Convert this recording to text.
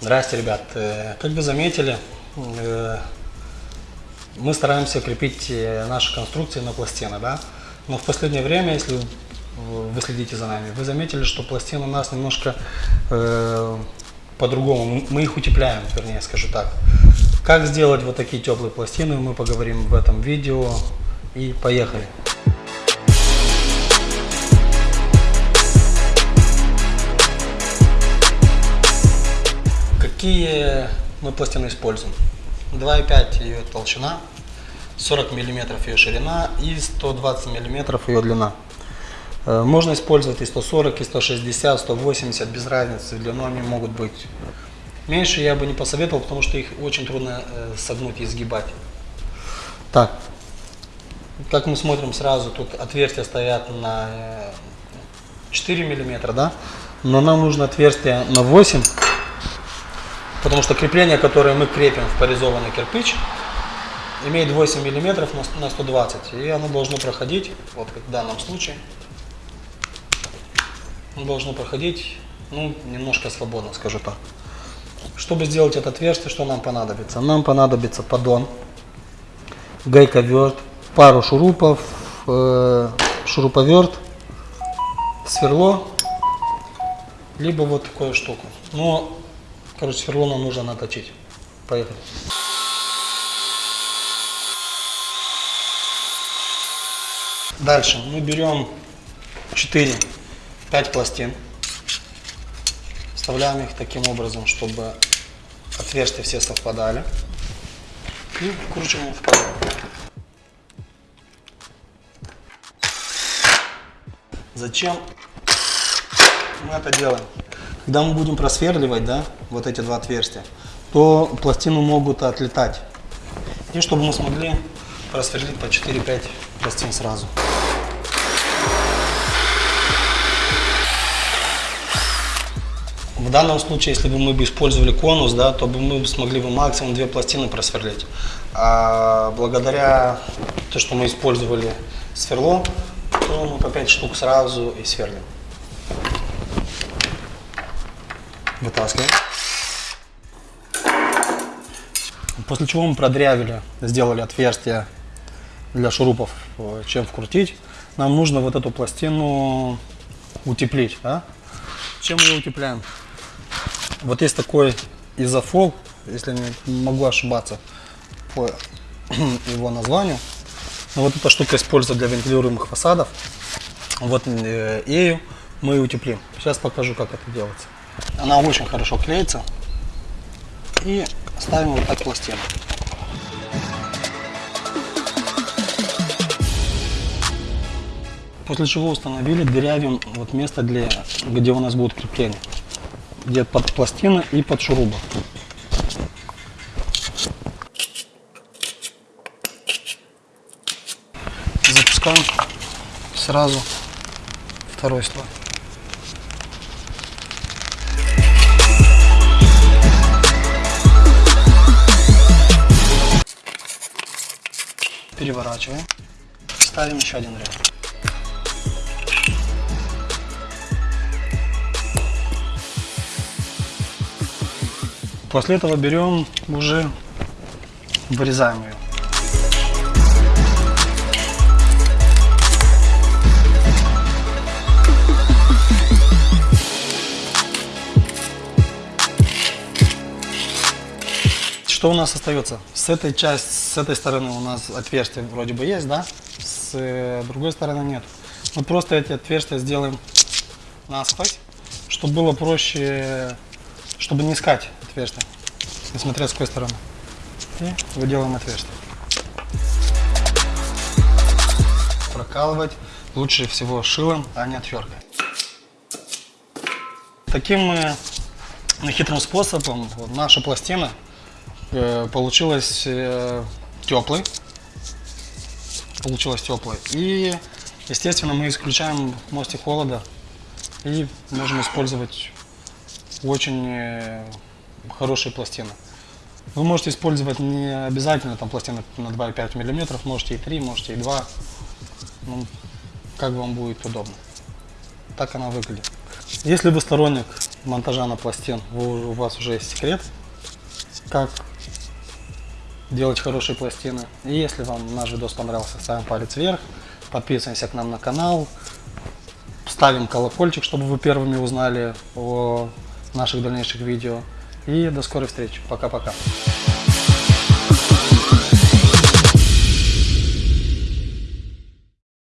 Здрасте, ребят. Э, Как вы заметили, э, мы стараемся крепить э, наши конструкции на пластины, да? Но в последнее время, если вы следите за нами, вы заметили, что пластины у нас немножко по-другому. Мы их утепляем, вернее, скажу так. Как сделать вот такие теплые пластины, мы поговорим в этом видео. И поехали. Какие мы пластины используем? 2,5 ее толщина, 40 миллиметров ее ширина и 120 миллиметров ее длина. Э, Можно использовать и 140, и 160, 180, без разницы, длиной они могут быть. Меньше я бы не посоветовал, потому что их очень трудно э, согнуть и сгибать. Так, как мы смотрим сразу, тут отверстия стоят на э, 4 миллиметра, да? Но нам нужно отверстие на 8, потому что крепление, которое мы крепим в порезованный кирпич, имеет 8 миллиметров на на 120, и оно должно проходить, вот как в данном случае, оно должно проходить, ну, немножко свободно, скажу так. Чтобы сделать это отверстие, что нам понадобится? Нам понадобится поддон, гайковерт, пару шурупов, э, шуруповерт, сверло, либо вот такую штуку. Но, короче, сверло нужно наточить. Поехали. Дальше мы берем 4-5 пластин, вставляем их таким образом, чтобы отверстия все совпадали и вкручиваем в пазу. Зачем мы это делаем? Когда мы будем просверливать, да, вот эти два отверстия, то пластины могут отлетать. И чтобы мы смогли просверлить по 4-5 пластин сразу. В данном случае, если бы мы бы использовали конус, да, то бы мы смогли бы максимум две пластины просверлить. А благодаря то, что мы использовали сверло, то мы по 5 штук сразу и сверлим. Вытаскиваем. После чего мы продрявили, сделали отверстие для шурупов, э, чем вкрутить. Нам нужно вот эту пластину утеплить. Да? Чем мы ее утепляем? Вот есть такой изофол, если не могу ошибаться по его названию. Но вот эта штука используется для вентилируемых фасадов. Вот э, ею мы утеплим. Сейчас покажу, как это делается. Она очень хорошо клеится. И ставим вот так пластину. После чего установили, дырявим вот место, для, где у нас будет крепление. Где под пластины и под шуруба. Запускаем сразу второй слой. Переворачиваем. Ставим еще один ряд. После этого берем уже вырезаем ее. Что у нас остается? С этой части, с этой стороны у нас отверстие вроде бы есть, да? С э, другой стороны нет. Мы просто эти отверстия сделаем насквозь, чтобы было проще, чтобы не искать отверстие, несмотря с какой стороны. И выделаем отверстие. Прокалывать лучше всего шилом, а не отверткой. Таким э, хитрым способом наша пластина э, получилась э, теплой. Получилась теплой. И, естественно, мы исключаем мостик холода и можем использовать очень э, хорошие пластины. Вы можете использовать не обязательно там пластины на 2,5 мм, можете и 3, можете и 2. Ну, как вам будет удобно. Так она выглядит. Если вы сторонник монтажа на пластин вы- у вас уже есть секрет, как делать хорошие пластины. И если вам наш видос понравился, ставим палец вверх, подписываемся к нам на канал, ставим колокольчик, чтобы вы первыми узнали о наших дальнейших видео. И до скорой встречи. Пока-пока.